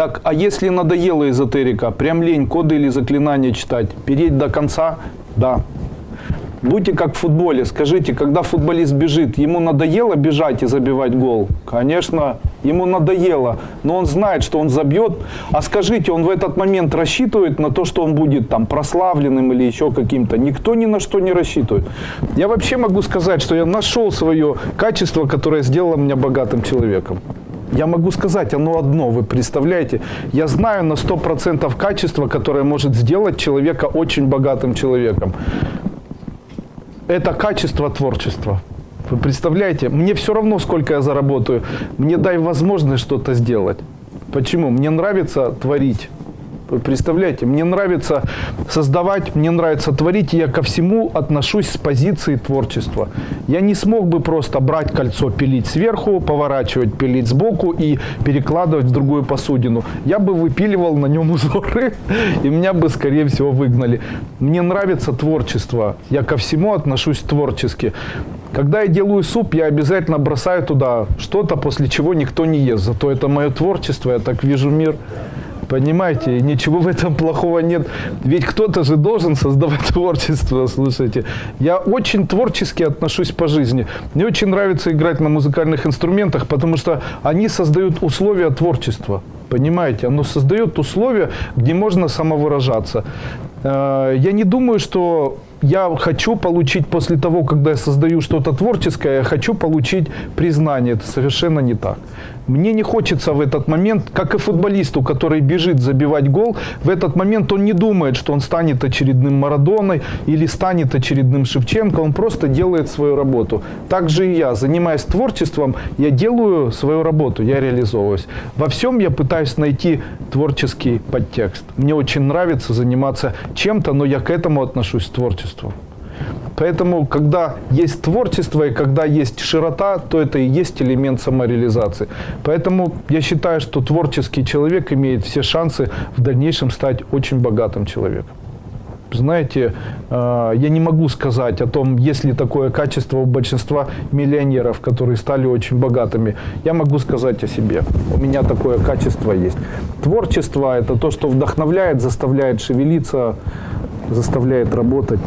Так, а если надоела эзотерика, прям лень коды или заклинания читать, переть до конца, да. Будьте как в футболе. Скажите, когда футболист бежит, ему надоело бежать и забивать гол? Конечно, ему надоело. Но он знает, что он забьет. А скажите, он в этот момент рассчитывает на то, что он будет там прославленным или еще каким-то? Никто ни на что не рассчитывает. Я вообще могу сказать, что я нашел свое качество, которое сделало меня богатым человеком. Я могу сказать, оно одно, вы представляете? Я знаю на 100% качество, которое может сделать человека очень богатым человеком это качество творчества. Вы представляете? Мне все равно, сколько я заработаю. Мне дай возможность что-то сделать. Почему? Мне нравится творить. Представляете, мне нравится создавать, мне нравится творить, и я ко всему отношусь с позиции творчества. Я не смог бы просто брать кольцо, пилить сверху, поворачивать, пилить сбоку и перекладывать в другую посудину. Я бы выпиливал на нем узоры, и меня бы, скорее всего, выгнали. Мне нравится творчество, я ко всему отношусь творчески. Когда я делаю суп, я обязательно бросаю туда что-то, после чего никто не ест. Зато это мое творчество, я так вижу мир. Понимаете, ничего в этом плохого нет. Ведь кто-то же должен создавать творчество, слушайте. Я очень творчески отношусь по жизни. Мне очень нравится играть на музыкальных инструментах, потому что они создают условия творчества. Понимаете, оно создает условия, где можно самовыражаться. Э, я не думаю, что я хочу получить после того, когда я создаю что-то творческое, я хочу получить признание. Это совершенно не так. Мне не хочется в этот момент, как и футболисту, который бежит забивать гол, в этот момент он не думает, что он станет очередным Марадоной или станет очередным Шевченко, он просто делает свою работу. Так же и я, занимаясь творчеством, я делаю свою работу, я реализовываюсь. Во всем я пытаюсь найти творческий подтекст. Мне очень нравится заниматься чем-то, но я к этому отношусь творчеством. Поэтому, когда есть творчество и когда есть широта, то это и есть элемент самореализации. Поэтому я считаю, что творческий человек имеет все шансы в дальнейшем стать очень богатым человеком. Знаете, э, я не могу сказать о том, есть ли такое качество у большинства миллионеров, которые стали очень богатыми. Я могу сказать о себе. У меня такое качество есть. Творчество – это то, что вдохновляет, заставляет шевелиться, заставляет работать.